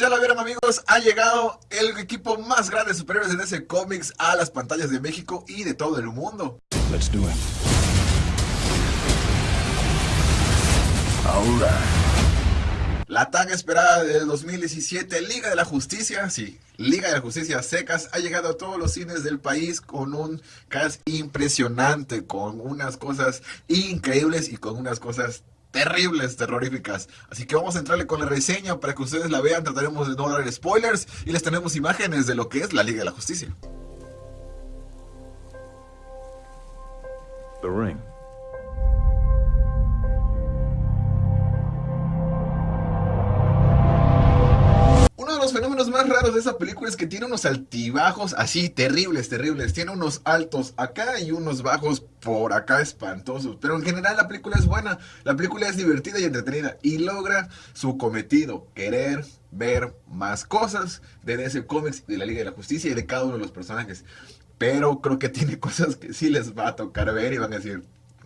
pues ya lo vieron amigos, ha llegado el equipo más grande de superhéroes de DC Comics a las pantallas de México y de todo el mundo. Let's do it. La tan esperada del 2017, Liga de la Justicia, sí, Liga de la Justicia Secas, ha llegado a todos los cines del país con un cast impresionante, con unas cosas increíbles y con unas cosas terribles, terroríficas. Así que vamos a entrarle con la reseña para que ustedes la vean. Trataremos de no dar spoilers y les tenemos imágenes de lo que es la Liga de la Justicia. The Ring. Más raros de esa película es que tiene unos altibajos así terribles, terribles. Tiene unos altos acá y unos bajos por acá espantosos. Pero en general la película es buena. La película es divertida y entretenida y logra su cometido, querer ver más cosas de DC Comics, de la Liga de la Justicia y de cada uno de los personajes. Pero creo que tiene cosas que sí les va a tocar ver y van a decir,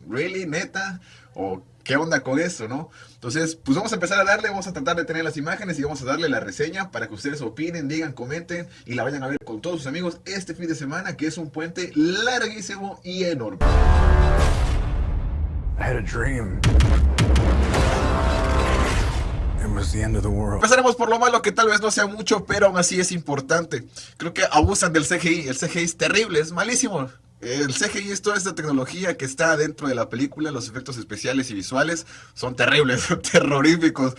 ¿really? ¿Neta? ¿O qué onda con esto, no? Entonces, pues vamos a empezar a darle, vamos a tratar de tener las imágenes y vamos a darle la reseña para que ustedes opinen, digan, comenten y la vayan a ver con todos sus amigos este fin de semana, que es un puente larguísimo y enorme. I had a dream. Empezaremos por lo malo que tal vez no sea mucho, pero aún así es importante. Creo que abusan del CGI. El CGI es terrible, es malísimo. El CGI es toda esta tecnología que está dentro de la película, los efectos especiales y visuales son terribles, terroríficos.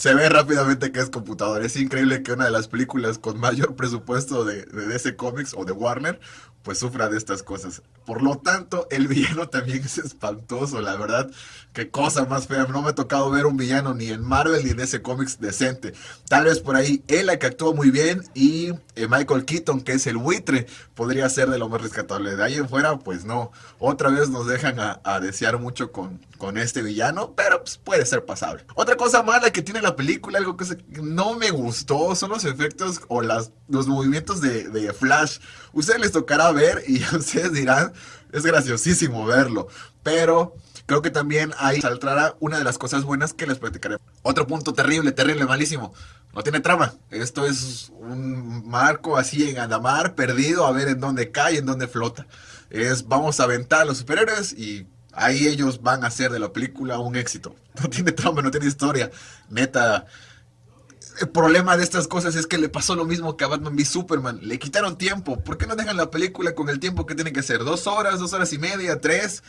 Se ve rápidamente que es computador. Es increíble que una de las películas con mayor presupuesto de, de DC Comics o de Warner pues sufra de estas cosas. Por lo tanto, el villano también es espantoso, la verdad. Qué cosa más fea. No me ha tocado ver un villano ni en Marvel ni en ese cómics decente. Tal vez por ahí Ella, que actuó muy bien, y eh, Michael Keaton, que es el buitre, podría ser de lo más rescatable. De ahí en fuera, pues no. Otra vez nos dejan a, desear mucho con, con este villano, pero pues, puede ser pasable. Otra cosa mala que tiene la película, algo que no me gustó, son los efectos o las, los movimientos de, de Flash. Ustedes les tocará ver y ustedes dirán, es graciosísimo verlo. Pero creo que también ahí saldrá una de las cosas buenas que les platicaré. Otro punto terrible, terrible, malísimo. No tiene trama. Esto es un marco así en Andamar, perdido, a ver en dónde cae, en dónde flota. Es vamos a aventar a los superhéroes y ahí ellos van a hacer de la película un éxito. No tiene trama, no tiene historia. Neta, el problema de estas cosas es que le pasó lo mismo que a Batman v Superman. Le quitaron tiempo. ¿Por qué no dejan la película con el tiempo que tiene que ser? ¿Dos horas, dos horas y media, tres?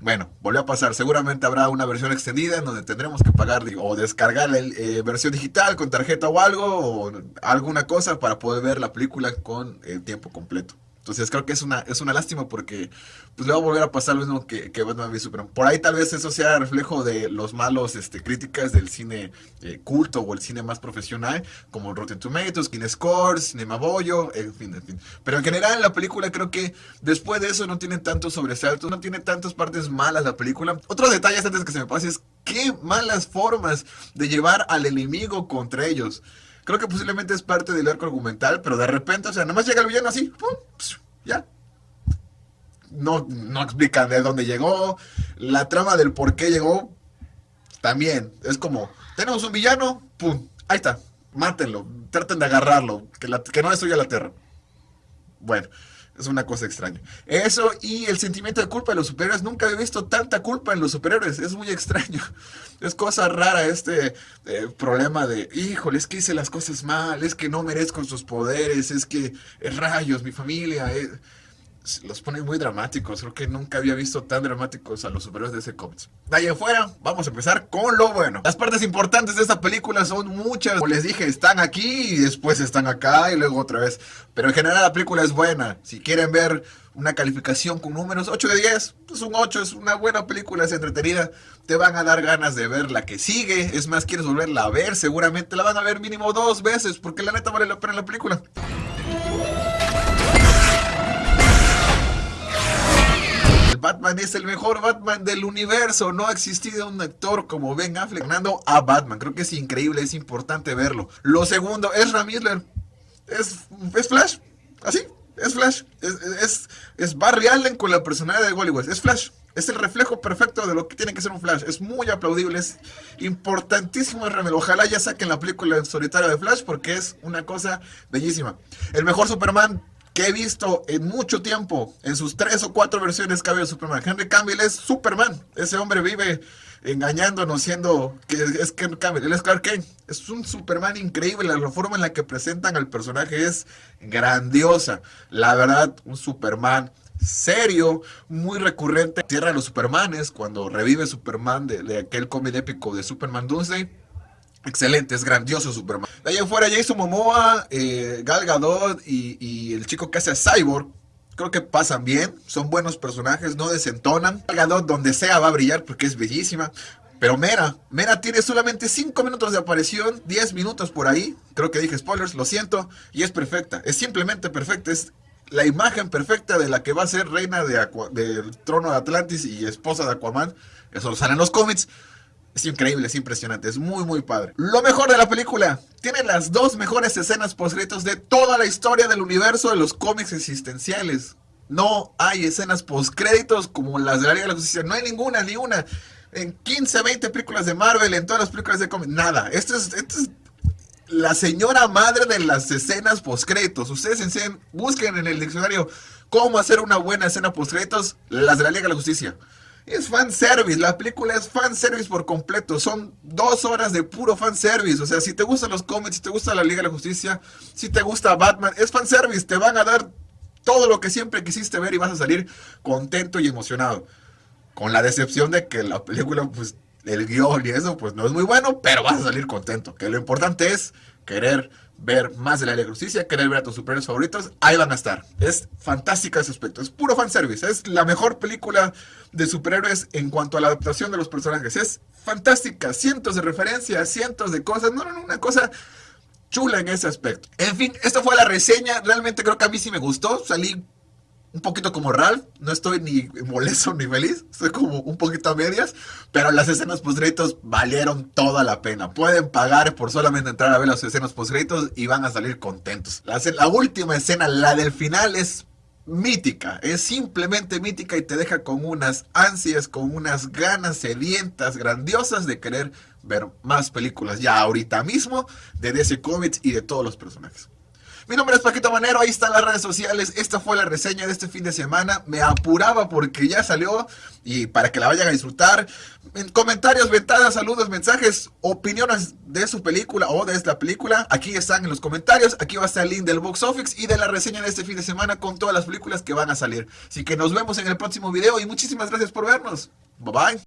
Bueno, volvió a pasar. Seguramente habrá una versión extendida en donde tendremos que pagar o descargar la eh, versión digital con tarjeta o algo, o alguna cosa para poder ver la película con el tiempo completo. Entonces creo que es una, es una lástima porque pues le va a volver a pasar lo mismo que, que Batman v Superman. Por ahí tal vez eso sea reflejo de los malos este, críticas del cine eh, culto o el cine más profesional, como Rotten Tomatoes, King Scores, Cinema Boyo, en fin, en fin. Pero en general la película creo que después de eso no tiene tantos sobresaltos, no tiene tantas partes malas la película. Otro detalle antes que se me pase es qué malas formas de llevar al enemigo contra ellos. Creo que posiblemente es parte del arco argumental, pero de repente, o sea, nomás llega el villano así, ¡pum! ya. No, no explican de dónde llegó. La trama del por qué llegó, también. Es como, tenemos un villano, ¡pum! Ahí está, mátenlo, traten de agarrarlo, que, que no destruya la Tierra. Bueno, es una cosa extraña. Eso y el sentimiento de culpa de los superhéroes. Nunca he visto tanta culpa en los superhéroes. Es muy extraño. Es cosa rara este eh, problema de, híjole, es que hice las cosas mal, es que no merezco sus poderes, es que eh, rayos, mi familia. Eh" los pone muy dramáticos. Creo que nunca había visto tan dramáticos a los superhéroes de ese cómics. De ahí afuera, vamos a empezar con lo bueno. Las partes importantes de esta película son muchas. Como les dije, están aquí y después están acá y luego otra vez. Pero en general la película es buena. Si quieren ver una calificación con números 8 de 10, pues un 8 es una buena película, es entretenida. Te van a dar ganas de ver la que sigue. Es más, quieres volverla a ver. Seguramente la van a ver mínimo dos veces porque la neta vale la pena la película. Batman es el mejor Batman del universo. No ha existido un actor como Ben Affleck ganando a Batman. Creo que es increíble, es importante verlo. Lo segundo, es Miller. Es, Flash. Así, Es Flash. Es, es, Barry Allen con la personalidad de Hollywood. Es Flash. Es el reflejo perfecto de lo que tiene que ser un Flash. Es muy aplaudible, es importantísimo Ojalá ya saquen la película en solitario de Flash porque es una cosa bellísima. El mejor Superman que he visto en mucho tiempo, en sus tres o cuatro versiones que ha habido Superman. Henry Cavill es Superman. Ese hombre vive engañándonos siendo que es Henry Cavill. Es Clark Kent. Es un Superman increíble. La forma en la que presentan al personaje es grandiosa. La verdad, un Superman serio, muy recurrente. Tierra de los Supermanes, cuando revive Superman de, aquel cómic épico de Superman Doomsday. Excelente, es grandioso Superman. De ahí afuera Jason Momoa, eh, Gal Gadot y, el chico que hace Cyborg. Creo que pasan bien, son buenos personajes, no desentonan. Gal Gadot donde sea va a brillar porque es bellísima. Pero Mera, Mera tiene solamente 5 minutos de aparición, 10 minutos por ahí. Creo que dije spoilers, lo siento. Y es perfecta, es simplemente perfecta. Es la imagen perfecta de la que va a ser reina de del trono de Atlantis y esposa de Aquaman. Eso lo sale en los cómics. Es increíble, es impresionante, es muy muy padre. Lo mejor de la película, tiene las dos mejores escenas postcréditos de toda la historia del universo de los cómics existenciales. No hay escenas postcréditos como las de la Liga de la Justicia, no hay ninguna, ni una. En 15, 20 películas de Marvel, en todas las películas de cómics, nada. Esto es, la señora madre de las escenas postcréditos. Ustedes enseñen, busquen en el diccionario cómo hacer una buena escena postcréditos, las de la Liga de la Justicia. Es fanservice, la película es fanservice por completo. Son dos horas de puro fanservice. O sea, si te gustan los cómics, si te gusta la Liga de la Justicia, si te gusta Batman, es fanservice. Te van a dar todo lo que siempre quisiste ver y vas a salir contento y emocionado. Con la decepción de que la película, pues, el guion y eso, pues no es muy bueno, pero vas a salir contento. Que lo importante es querer ver más de la Liga de Justicia, querer ver a tus superhéroes favoritos, ahí van a estar. Es fantástica ese aspecto, es puro fanservice, es la mejor película de superhéroes en cuanto a la adaptación de los personajes. Es fantástica, cientos de referencias, cientos de cosas, no, no, una cosa chula en ese aspecto. En fin, esta fue la reseña, realmente creo que a mí sí me gustó, salí un poquito como Ralph, no estoy ni molesto ni feliz, estoy como un poquito a medias, pero las escenas postgritos valieron toda la pena. Pueden pagar por solamente entrar a ver las escenas postgritos y van a salir contentos. La, la última escena, la del final, es mítica, es simplemente mítica y te deja con unas ansias, con unas ganas sedientas, grandiosas de querer ver más películas ya ahorita mismo de DC Comics y de todos los personajes. Mi nombre es Paquito Manero, ahí están las redes sociales. Esta fue la reseña de este fin de semana. Me apuraba porque ya salió y para que la vayan a disfrutar. En comentarios, ventanas, saludos, mensajes, opiniones de su película o de esta película. Aquí están en los comentarios. Aquí va a estar el link del box office y de la reseña de este fin de semana con todas las películas que van a salir. Así que nos vemos en el próximo video y muchísimas gracias por vernos. Bye bye.